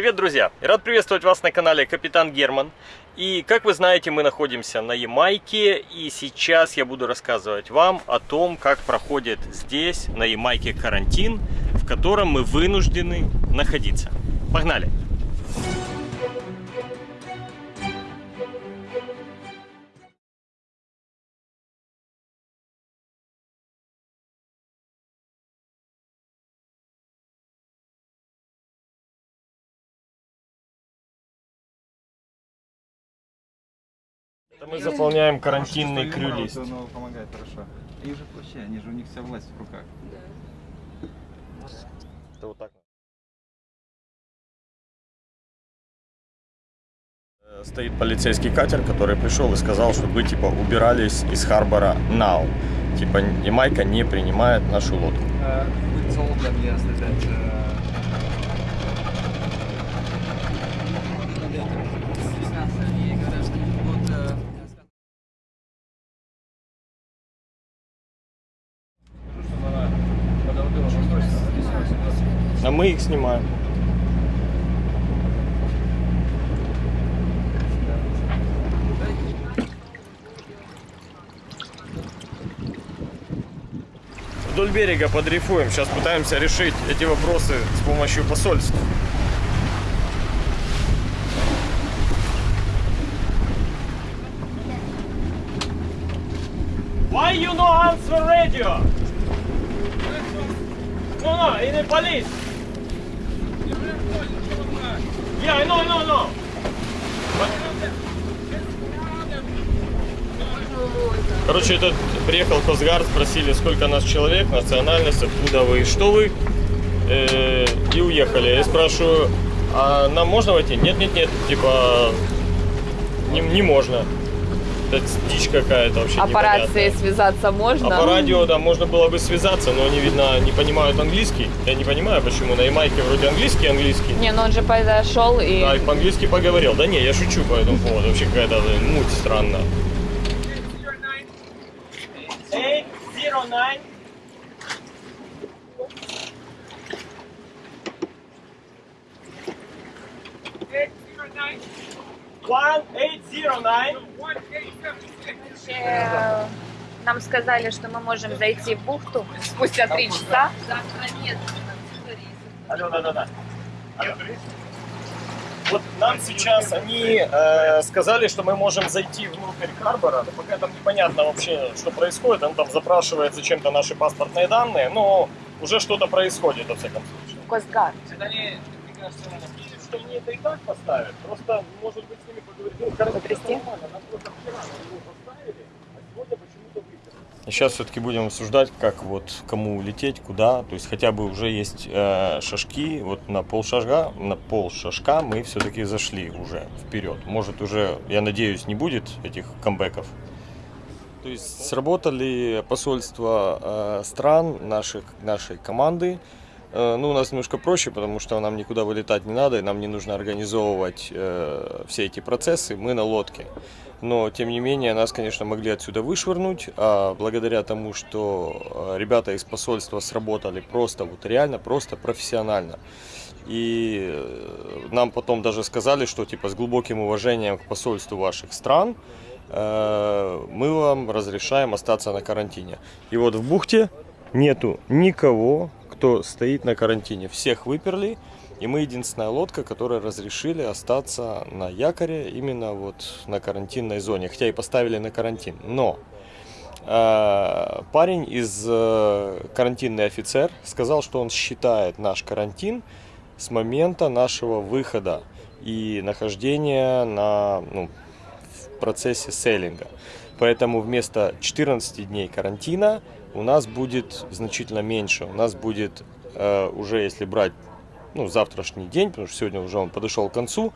Привет, друзья! Рад приветствовать вас на канале Капитан Герман. И, как вы знаете, мы находимся на Ямайке, и сейчас я буду рассказывать вам о том, как проходит здесь, на Ямайке, карантин, в котором мы вынуждены находиться. Погнали! Это мы заполняем карантинный крю-лист. Оно помогает хорошо. Их же проще, они же у них вся власть в руках. Это вот так. Э, Стоит полицейский катер, который пришел и сказал, чтобы вы типа убирались из Харбора now. Типа Ямайка не принимает нашу лодку. Мы их снимаем. Вдоль берега подрифуем. Сейчас пытаемся решить эти вопросы с помощью посольства. Why you no answer radio? No, no, in the police. Yeah, I know, I know, I know. Короче, этот приехал Косгард, спросили, сколько нас человек, национальность, откуда вы, что вы, э, и уехали. Я спрашиваю, а нам можно войти? Нет, нет, нет, типа, не, не можно. Это дичь какая-то вообще А по рации связаться можно? А по радио, да, можно было бы связаться, но они, видно, не понимают английский. Я не понимаю, почему. На Ямайке вроде английский, английский. Не, ну он же подошел и... Да, и по-английски поговорил. Да не, я шучу по этому поводу. Вообще какая-то муть странная. 809 1809 Э, Нам сказали, что мы можем зайти в бухту спустя три часа. Завтра нет. Алло, да, да, да. Вот нам сейчас они э, сказали, что мы можем зайти внутрь Харбора, но пока там непонятно вообще, что происходит. Он там запрашивает зачем-то наши паспортные данные, но уже что-то происходит, во всяком случае. Косгард. Видят, что мне это и так поставят. Просто, может быть, с ними поговорить. Ну, короче, это нормально. Нам просто вчера его поставили, а сегодня почему-то выпили. Сейчас все-таки будем обсуждать, как вот кому лететь, куда. То есть хотя бы уже есть э, шажки. Вот на пол шажка, на пол шажка мы все-таки зашли уже вперед. Может уже, я надеюсь, не будет этих камбэков. То есть сработали посольства э, стран наших, нашей команды. Э, ну, у нас немножко проще, потому что нам никуда вылетать не надо, и нам не нужно организовывать э, все эти процессы. Мы на лодке. Но, тем не менее, нас, конечно, могли отсюда вышвырнуть, а благодаря тому, что э, ребята из посольства сработали просто, вот реально, просто профессионально. И э, нам потом даже сказали, что типа с глубоким уважением к посольству ваших стран э, мы вам разрешаем остаться на карантине. И вот в бухте нету никого, кто стоит на карантине. Всех выперли, и мы единственная лодка, которая разрешили остаться на якоре именно вот на карантинной зоне. Хотя и поставили на карантин. Но э, парень из э, карантинный офицер сказал, что он считает наш карантин с момента нашего выхода и нахождения на, ну, в процессе сейлинга. Поэтому вместо 14 дней карантина у нас будет значительно меньше. У нас будет э, уже, если брать ну, завтрашний день, потому что сегодня уже он подошел к концу,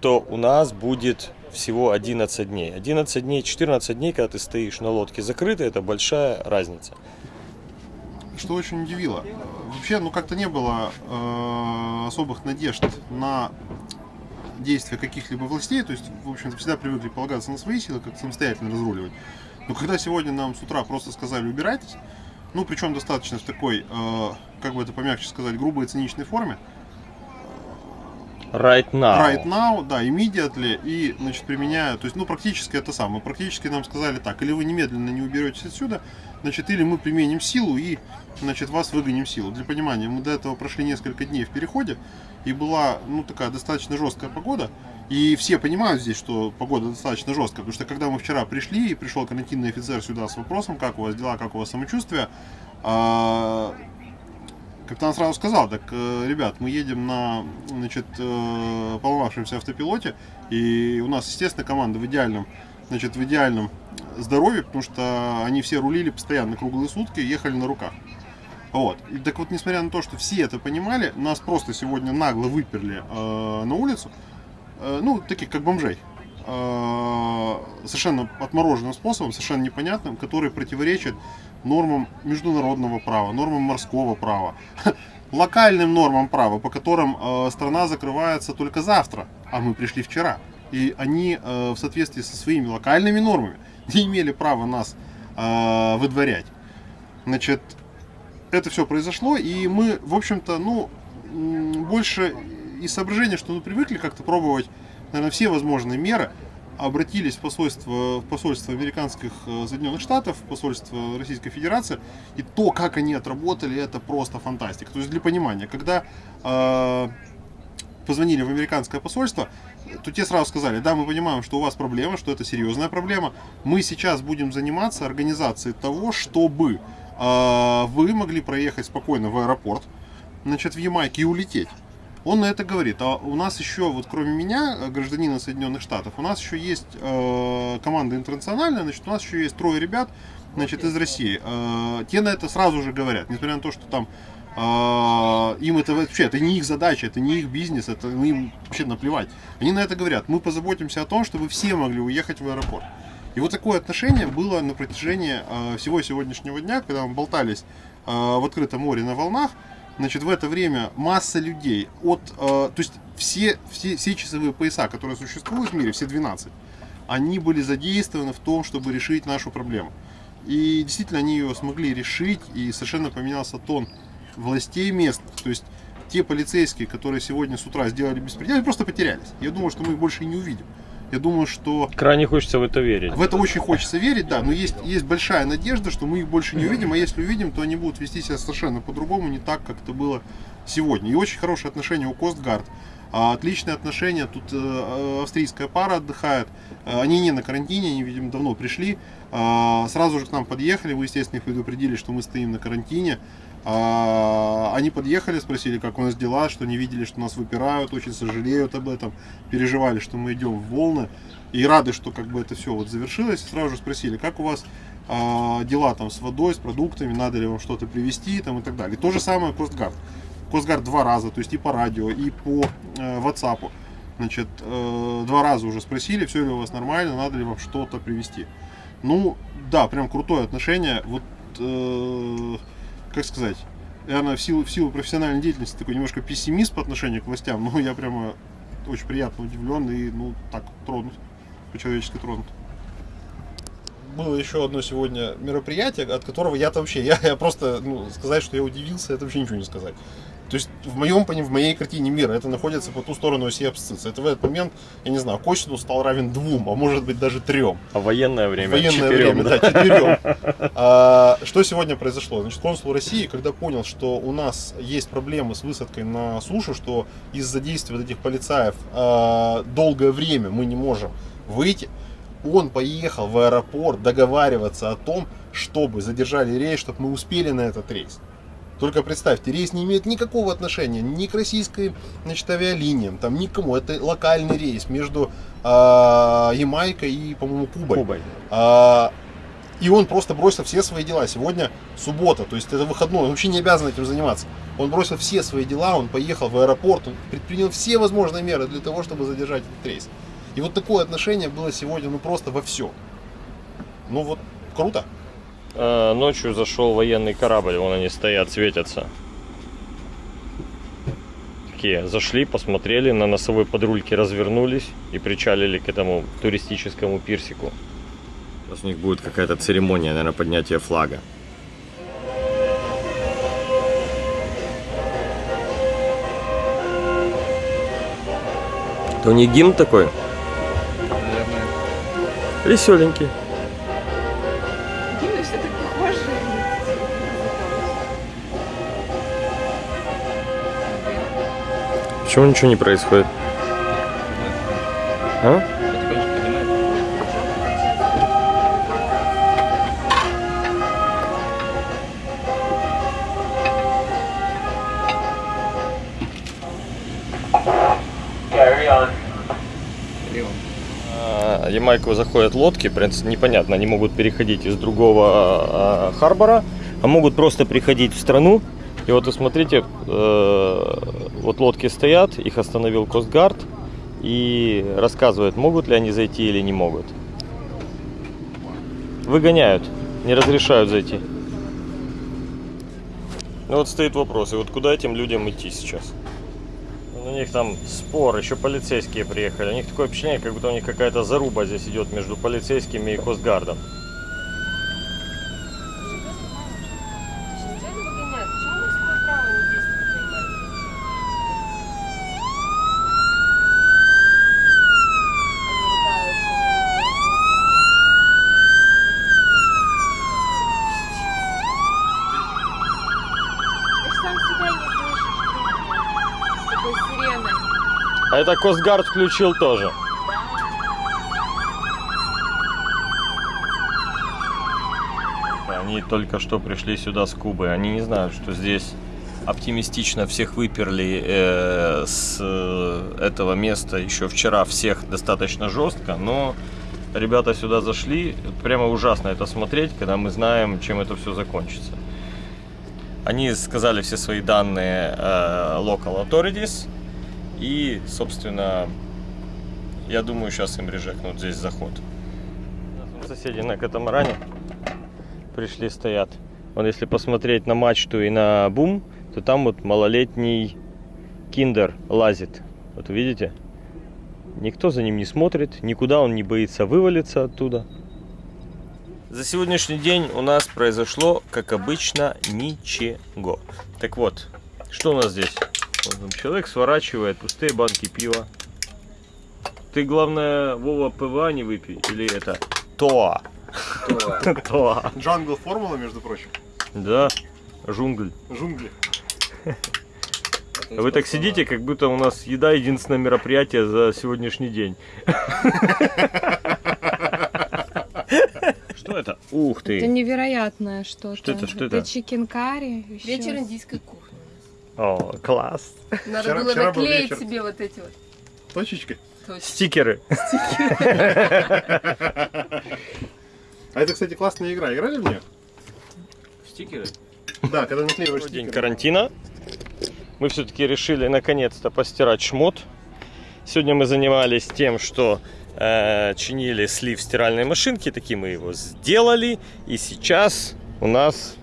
то у нас будет всего 11 дней. 11 дней, 14 дней, когда ты стоишь на лодке закрытой, это большая разница. что очень удивило. Вообще, ну как-то не было э, особых надежд на действия каких-либо властей, то есть, в общем-то, всегда привыкли полагаться на свои силы, как самостоятельно разруливать. Но когда сегодня нам с утра просто сказали убирайтесь, ну причем достаточно в такой, э, как бы это помягче сказать, грубой циничной форме, Right now. right now, да, immediately, и, значит, применяя, то есть, ну, практически это самое, практически нам сказали так, или вы немедленно не уберетесь отсюда, значит, или мы применим силу и, значит, вас выгоним силу. Для понимания, мы до этого прошли несколько дней в переходе, и была, ну, такая достаточно жесткая погода, и все понимают здесь, что погода достаточно жесткая, потому что когда мы вчера пришли, и пришел карантинный офицер сюда с вопросом, как у вас дела, как у вас самочувствие, а, Капитан сразу сказал, так, э, ребят, мы едем на, значит, э, поломавшемся автопилоте, и у нас, естественно, команда в идеальном, значит, в идеальном здоровье, потому что они все рулили постоянно круглые сутки, ехали на руках. Вот. И так вот, несмотря на то, что все это понимали, нас просто сегодня нагло выперли э, на улицу, э, ну, таких как бомжей, э, совершенно отмороженным способом, совершенно непонятным, который противоречит нормам международного права, нормам морского права, локальным нормам права, по которым э, страна закрывается только завтра, а мы пришли вчера. И они э, в соответствии со своими локальными нормами не имели права нас э, выдворять. Значит, это все произошло, и мы, в общем-то, ну, больше из соображения, что мы привыкли как-то пробовать, наверное, все возможные меры, обратились в посольство, в посольство американских э, Соединенных Штатов, в посольство Российской Федерации, и то, как они отработали, это просто фантастика. То есть для понимания, когда э, позвонили в американское посольство, то те сразу сказали, да, мы понимаем, что у вас проблема, что это серьезная проблема, мы сейчас будем заниматься организацией того, чтобы э, вы могли проехать спокойно в аэропорт, значит, в Ямайке и улететь. Он на это говорит. А у нас еще, вот кроме меня, гражданина Соединенных Штатов, у нас еще есть э, команда интернациональная, значит, у нас еще есть трое ребят, значит, из России. Э, те на это сразу же говорят, несмотря на то, что там им это вообще, это не их задача, это не их бизнес, это ну, им вообще наплевать. Они на это говорят, мы позаботимся о том, чтобы все могли уехать в аэропорт. И вот такое отношение было на протяжении э, всего сегодняшнего дня, когда мы болтались э, в открытом море на волнах, Значит, в это время масса людей от, то есть все, все, все часовые пояса, которые существуют в мире, все 12, они были задействованы в том, чтобы решить нашу проблему. И действительно они ее смогли решить, и совершенно поменялся тон властей местных. То есть те полицейские, которые сегодня с утра сделали беспредел, они просто потерялись. Я думаю, что мы их больше и не увидим. Я думаю, что Крайне хочется в это верить. в это очень хочется верить, да, но есть, есть большая надежда, что мы их больше не увидим, а если увидим, то они будут вести себя совершенно по-другому, не так, как это было сегодня. И очень хорошие отношения у Костгард. А, Отличные отношения, тут э, австрийская пара отдыхает, Э, они не на карантине, они, видимо, давно пришли, А, сразу же к нам подъехали, мы, естественно, их предупредили, что мы стоим на карантине, А, они подъехали, спросили, как у нас дела, что не видели, что нас выпирают, очень сожалеют об этом, переживали, что мы идем в волны, и рады, что как бы это все вот завершилось, сразу же спросили, как у вас а, дела там с водой, с продуктами, надо ли вам что-то привезти там и так далее. То же самое Костгард. Костгард два раза, то есть и по радио, и по э, WhatsApp. Значит, э, два раза уже спросили, все ли у вас нормально, надо ли вам что-то привезти. Ну, да, прям крутое отношение. Вот, э, как сказать, наверное, в силу, в силу профессиональной деятельности такой немножко пессимист по отношению к властям, но я прямо очень приятно удивлен и, ну, так, тронут, по-человечески тронут. Было еще одно сегодня мероприятие, от которого я-то вообще, я, я просто, ну, сказать, что я удивился, это вообще ничего не сказать. То есть в моем в моей картине мира это находится по ту сторону оси абсцисса. Это в этот момент, я не знаю, косинус стал равен двум, а может быть даже трем. А военное время Военное четырем, время, да, четырем. А, что сегодня произошло? Значит, консул России, когда понял, что у нас есть проблемы с высадкой на сушу, что из-за действий вот этих полицаев а, долгое время мы не можем выйти, он поехал в аэропорт договариваться о том, чтобы задержали рейс, чтобы мы успели на этот рейс. Только представьте, рейс не имеет никакого отношения ни к российской значит, авиалиниям, там никому. Это локальный рейс между а, Ямайкой и, по-моему, Кубой. Кубой. А, и он просто бросил все свои дела. Сегодня суббота, то есть это выходной, он вообще не обязан этим заниматься. Он бросил все свои дела, он поехал в аэропорт, он предпринял все возможные меры для того, чтобы задержать этот рейс. И вот такое отношение было сегодня, ну просто во все. Ну вот, круто. Э, Ночью зашел военный корабль, вон они стоят, светятся. Такие, зашли, посмотрели, на носовой подрульке развернулись и причалили к этому туристическому пирсику. Сейчас у них будет какая-то церемония, наверное, поднятия флага. Это у них гимн такой? Наверное. Веселенький. Почему ничего не происходит? А? А, Ямайку заходят лодки, принципе, непонятно, они могут переходить из другого а, харбора, а могут просто приходить в страну. И вот смотрите, э, вот лодки стоят, их остановил Костгард и рассказывает, могут ли они зайти или не могут. Выгоняют, не разрешают зайти. Ну вот стоит вопрос, и вот куда этим людям идти сейчас? У них там спор, еще полицейские приехали. У них такое впечатление, как будто у них какая-то заруба здесь идет между полицейскими и Косгардом. Это Косгард включил тоже. Они только что пришли сюда с Кубы. Они не знают, что здесь оптимистично всех выперли э, с э, этого места еще вчера всех достаточно жестко, но ребята сюда зашли. Прямо ужасно это смотреть, когда мы знаем, чем это все закончится. Они сказали все свои данные э, local authorities. И, собственно, я думаю, сейчас им режекнут здесь заход. Соседи на катамаране пришли, стоят. Вон, если посмотреть на мачту и на бум, то там вот малолетний киндер лазит. Вот видите? Никто за ним не смотрит, никуда он не боится вывалиться оттуда. За сегодняшний день у нас произошло, как обычно, ничего. Так вот, что у нас здесь? Вот там человек сворачивает пустые банки пива. Ты, главное, Вова, ПВА не выпей. Или это ТОА. ТОА. Jungle Formula, между прочим. Да, жунгль. Джунгли. А Вы так сидите, как будто у нас еда единственное мероприятие за сегодняшний день. Что это? Ух Это ты! невероятное что-то. Что это, что это? chicken curry. Вечер индийской кухни. О, класс! Надо Вчера- было вчера был наклеить вечер. себе вот эти вот. Точечкой. точки. Стикеры. А это, кстати, классная игра. Играли в нее? Стикеры? Да, когда наклеиваешь Второй день стикеры. карантина. Мы все-таки решили наконец-то постирать шмот. Сегодня мы занимались тем, что э, чинили слив стиральной машинки. Таки мы его сделали. И сейчас у нас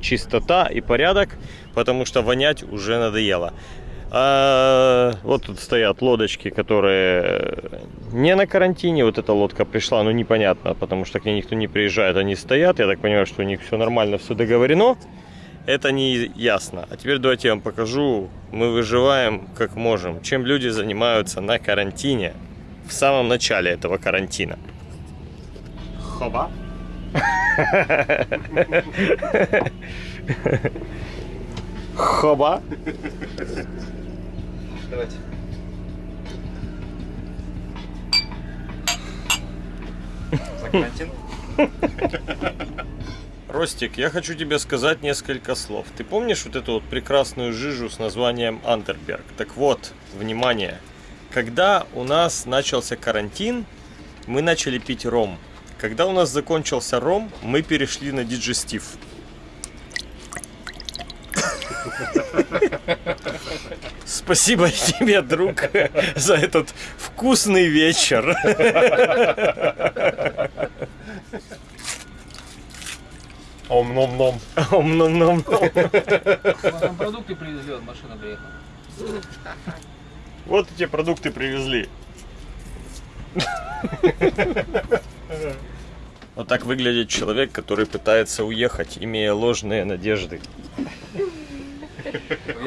чистота и порядок, потому что вонять уже надоело. А, вот тут стоят лодочки, которые не на карантине. Вот эта лодка пришла, но непонятно, потому что к ней никто не приезжает. Они стоят. Я так понимаю, что у них все нормально, все договорено. Это не ясно. А теперь давайте я вам покажу. Мы выживаем как можем. Чем люди занимаются на карантине в самом начале этого карантина. Хоба. Хоба. Давайте. За карантин? Ростик, я хочу тебе сказать несколько слов. Ты помнишь вот эту вот прекрасную жижу с названием Андерберг? Так вот, внимание. Когда у нас начался карантин, мы начали пить ром. Когда у нас закончился ром, мы перешли на диджестив. Спасибо тебе, друг, за этот вкусный вечер. Ом-ном-ном. Ом-ном-ном. Там продукты привезли, вот машина приехала. Вот эти продукты привезли. Вот так выглядит человек, который пытается уехать, имея ложные надежды.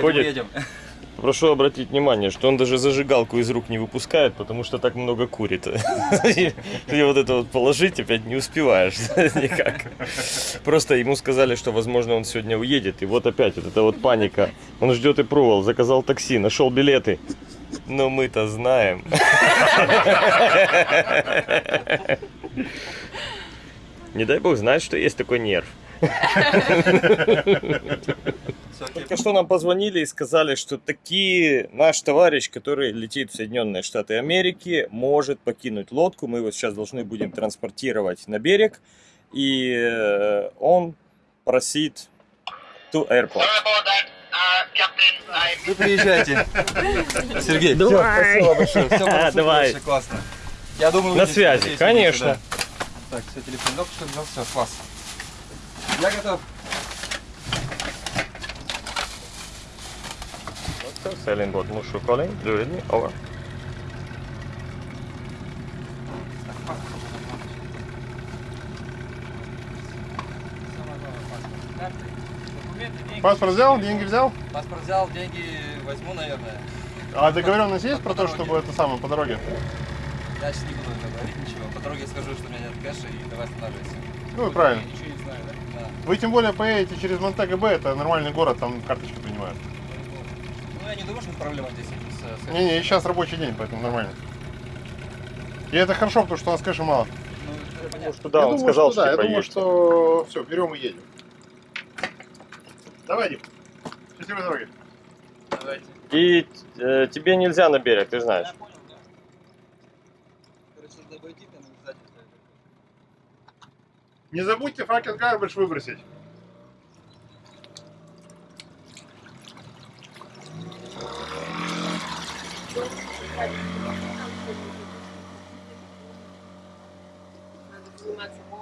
Ходит. едем. Прошу обратить внимание, что он даже зажигалку из рук не выпускает, потому что так много курит. И вот это вот положить опять не успеваешь никак. Просто ему сказали, что, возможно, он сегодня уедет. И вот опять вот эта вот паника. Он ждет и провол, заказал такси, нашел билеты. Но мы-то знаем. Не дай бог знать, что есть такой нерв. Только что нам позвонили и сказали, что таки наш товарищ, который летит в Соединенные Штаты Америки, может покинуть лодку. Мы его сейчас должны будем транспортировать на берег. И э, он просит to airport. Вы приезжайте. Сергей, Давай. спасибо большое. Все супер, Давай. классно. Я думаю, На связи, здесь конечно. да. Так, все, телефон только что взял, все, класс. Я готов. Sailing boat Mushu calling. Do you read me? Over. Паспорт взял, деньги взял? Паспорт взял, деньги возьму, наверное. А договоренность есть про то, чтобы это самое по дороге? Я сейчас не буду говорить ничего. По дороге скажу, что у меня нет кэша и давай останавливайся. Ну и правильно. Ничего не знаю, да? Да. Вы тем более поедете через Монтего Б, это нормальный город, там карточки принимают. Не думаю, что проблема здесь с, с- Не-не, сейчас рабочий день, поэтому нормально. И это хорошо, потому что у нас кэша мало. Ну. Что да, я он думаю, сказал, что, да, я типа, думаю, что все, берем и едем. Давай, Дим. Счастливой дороги. Давайте. И э, тебе нельзя на берег, ты знаешь. Я понял, да. Короче, надо обойти там обязательно. Не забудьте факен гарбидж выбросить.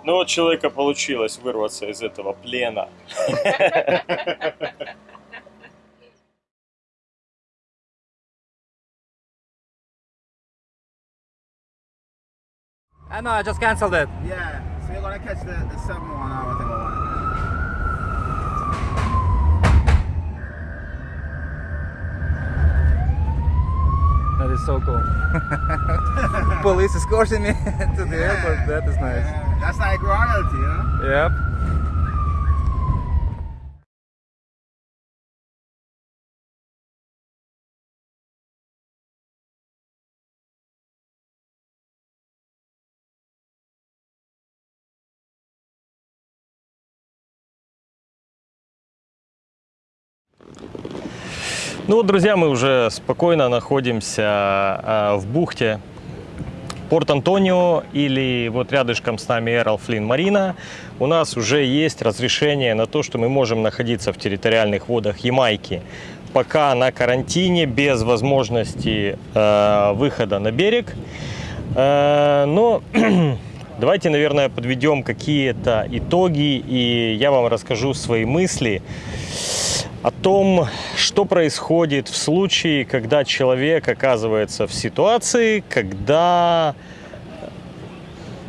Ну, у человека получилось вырваться из этого плена. I know, I just cancelled it. Yeah, so you're gonna catch the, the 7 1 hour thing That is so cool. Police escorting me to the airport. That is nice. That's like royalty, you know? Yep. Ну вот, друзья, мы уже спокойно находимся а, в бухте Порт-Антонио или вот рядышком с нами Эрл Флин Марина. У нас уже есть разрешение на то, что мы можем находиться в территориальных водах Ямайки пока на карантине без возможности э, выхода на берег. Э, но давайте, наверное, подведем какие-то итоги и я вам расскажу свои мысли о том, что происходит в случае, когда человек оказывается в ситуации, когда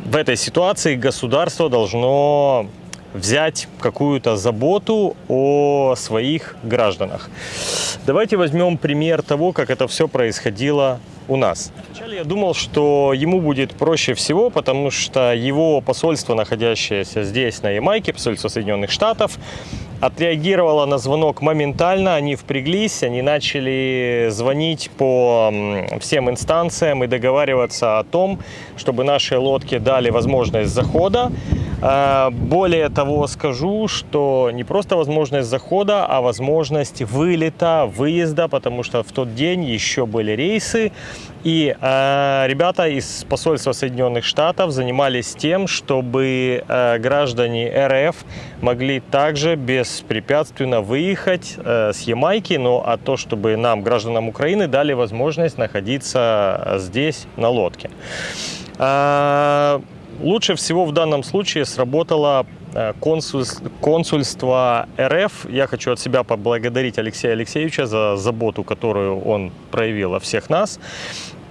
в этой ситуации государство должно взять какую-то заботу о своих гражданах. Давайте возьмем пример того, как это все происходило у нас. Вначале я думал, что ему будет проще всего, потому что его посольство, находящееся здесь, на Ямайке, посольство Соединенных Штатов, отреагировало на звонок моментально, они впряглись, они начали звонить по всем инстанциям и договариваться о том, чтобы наши лодки дали возможность захода. А, Более того, скажу, что не просто возможность захода, а возможность вылета, выезда, потому что в тот день еще были рейсы, и э, ребята из посольства Соединенных Штатов занимались тем, чтобы э, граждане РФ могли также беспрепятственно выехать э, с Ямайки, но а то, чтобы нам, гражданам Украины, дали возможность находиться э, здесь на лодке. А, Лучше всего в данном случае сработало э, консульс- консульство РФ. Я хочу от себя поблагодарить Алексея Алексеевича за заботу, которую он проявил о всех нас.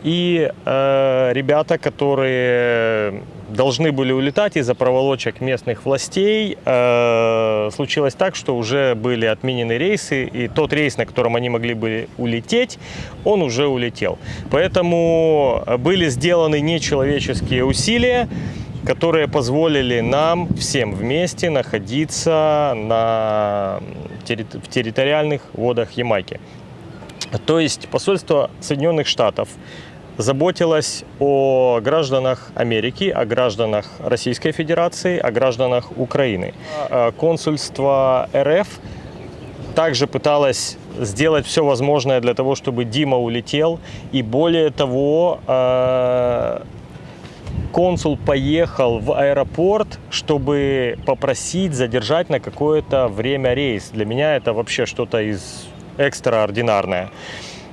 И э, ребята, которые должны были улетать из-за проволочек местных властей. Э, случилось так, что уже были отменены рейсы, и тот рейс, на котором они могли бы улететь, он уже улетел. Поэтому были сделаны нечеловеческие усилия, которые позволили нам всем вместе находиться на, терри- в территориальных водах Ямайки. То есть посольство Соединенных Штатов заботилось о гражданах Америки, о гражданах Российской Федерации, о гражданах Украины. А Консульство РФ также пыталось сделать все возможное для того, чтобы Дима улетел. И более того, э, консул поехал в аэропорт, чтобы попросить задержать на какое-то время рейс. Для меня это вообще что-то из экстраординарное.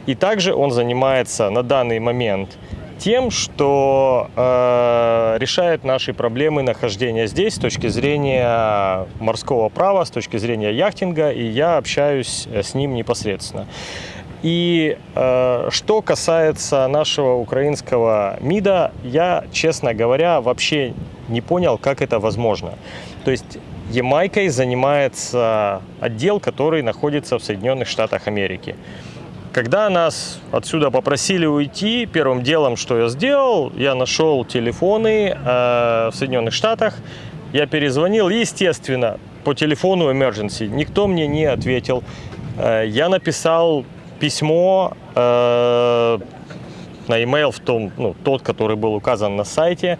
И также он занимается на данный момент тем, что э, решает наши проблемы нахождения здесь с точки зрения морского права, с точки зрения яхтинга, и я общаюсь э, с ним непосредственно. И э, что касается нашего украинского МИДа, я, честно говоря, вообще не понял, как это возможно. То есть Ямайкой занимается отдел, который находится в Соединенных Штатах Америки. Когда нас отсюда попросили уйти, первым делом, что я сделал, я нашел телефоны э, в Соединенных Штатах, я перезвонил, естественно, по телефону emergency, никто мне не ответил. Э, я написал письмо э, на e-mail в том, ну, тот, который был указан на сайте,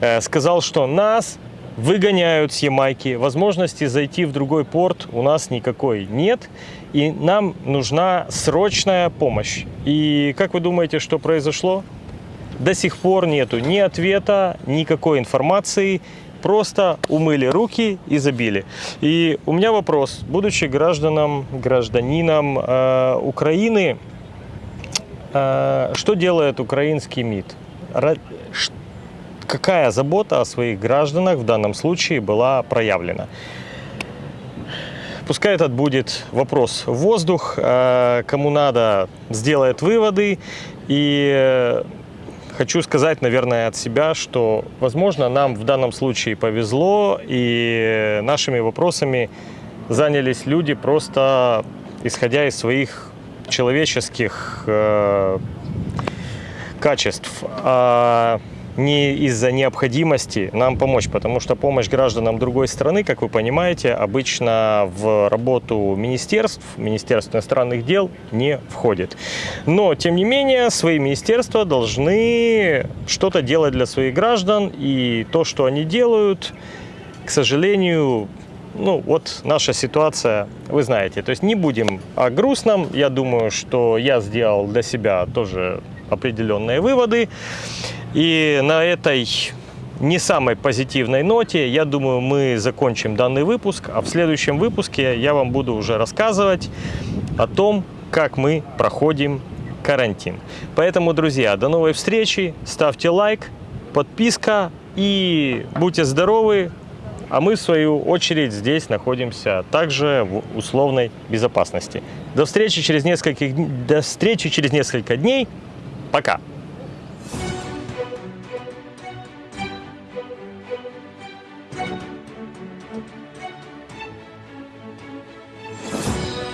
э, сказал, что нас выгоняют с Ямайки, возможности зайти в другой порт у нас никакой нет, и нам нужна срочная помощь. И как вы думаете, что произошло? До сих пор нету ни ответа, никакой информации, просто умыли руки и забили. И у меня вопрос, будучи гражданом, гражданином э, Украины, э, что делает украинский МИД? Какая забота о своих гражданах в данном случае была проявлена? Пускай этот будет вопрос в воздух. Э, Кому надо, сделает выводы. И э, хочу сказать, наверное, от себя, что, возможно, нам в данном случае повезло, и нашими вопросами занялись люди просто исходя из своих человеческих э, качеств, а не из-за необходимости нам помочь, потому что помощь гражданам другой страны, как вы понимаете, обычно в работу министерств, Министерств иностранных дел не входит. Но, тем не менее, свои министерства должны что-то делать для своих граждан, и то, что они делают, к сожалению, ну, вот наша ситуация, вы знаете. То есть не будем о грустном. Я думаю, что я сделал для себя тоже определенные выводы. И на этой не самой позитивной ноте, я думаю, мы закончим данный выпуск. А в следующем выпуске я вам буду уже рассказывать о том, как мы проходим карантин. Поэтому, друзья, до новой встречи. Ставьте лайк, подписка и будьте здоровы. А мы, в свою очередь, здесь находимся также в условной безопасности. До встречи через несколько, до встречи через несколько дней. Пока!